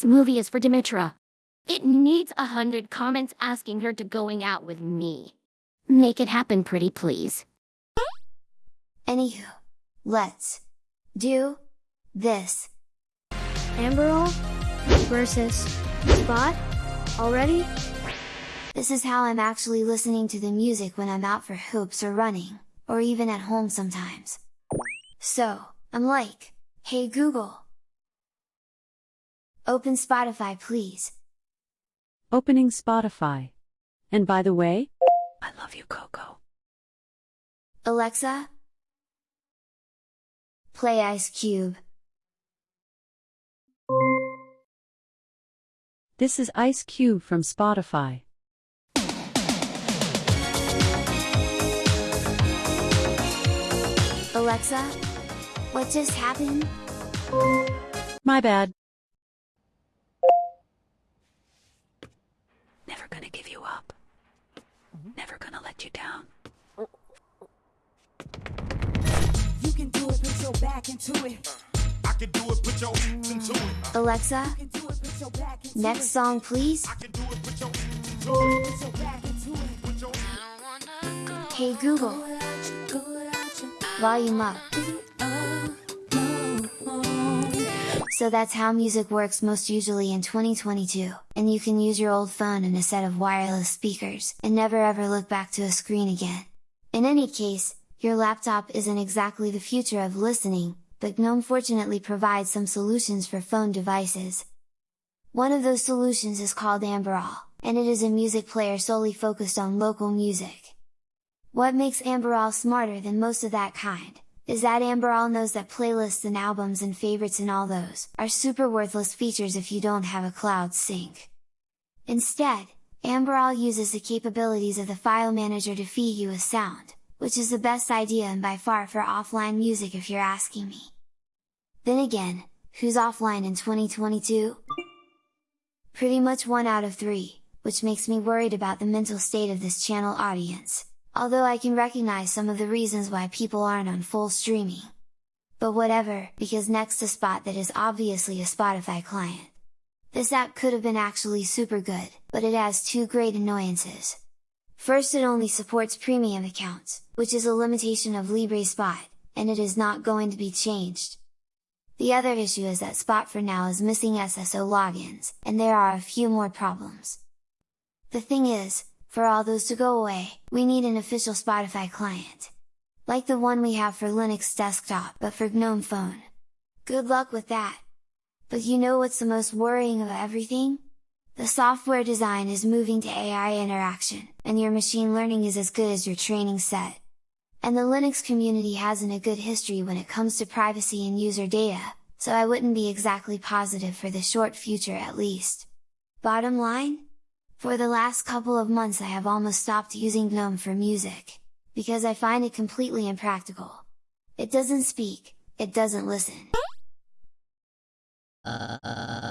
This movie is for Dimitra. It needs a hundred comments asking her to going out with me. Make it happen pretty please. Anywho, let's do this. Amberol versus Spot already? This is how I'm actually listening to the music when I'm out for hoops or running, or even at home sometimes. So, I'm like, hey Google! Open Spotify please. Opening Spotify. And by the way, I love you, Coco. Alexa? Play Ice Cube. This is Ice Cube from Spotify. Alexa? What just happened? My bad. Never gonna give you up. Mm-hmm. Never gonna let you down. You can do it, put your back into it. Uh, I can do it, put your into it. Uh, Alexa? You can do it, put your back into Next song please? I can do it, put your into it. Put your back into it. Put your Hey Google. Volume up. So that's how music works most usually in 2022, and you can use your old phone and a set of wireless speakers, and never ever look back to a screen again. In any case, your laptop isn't exactly the future of listening, but GNOME fortunately provides some solutions for phone devices. One of those solutions is called Amberol, and it is a music player solely focused on local music. What makes Amberol smarter than most of that kind, is that Amberol knows that playlists and albums and favorites and all those, are super worthless features if you don't have a cloud sync. Instead, Amberol uses the capabilities of the file manager to feed you a sound, which is the best idea and by far for offline music if you're asking me. Then again, who's offline in 2022? Pretty much one out of three, which makes me worried about the mental state of this channel audience although I can recognize some of the reasons why people aren't on full streaming. But whatever, because next to Spot that is obviously a Spotify client. This app could have been actually super good, but it has two great annoyances. First it only supports premium accounts, which is a limitation of librespot, and it is not going to be changed. The other issue is that Spot for now is missing SSO logins, and there are a few more problems. The thing is, for all those to go away, we need an official Spotify client. Like the one we have for Linux desktop but for GNOME phone. Good luck with that! But you know what's the most worrying of everything? The software design is moving to AI interaction, and your machine learning is as good as your training set. And the Linux community hasn't a good history when it comes to privacy and user data, so I wouldn't be exactly positive for the short future at least. Bottom line? For the last couple of months I have almost stopped using GNOME for music, because I find it completely impractical. It doesn't speak, it doesn't listen. Uh,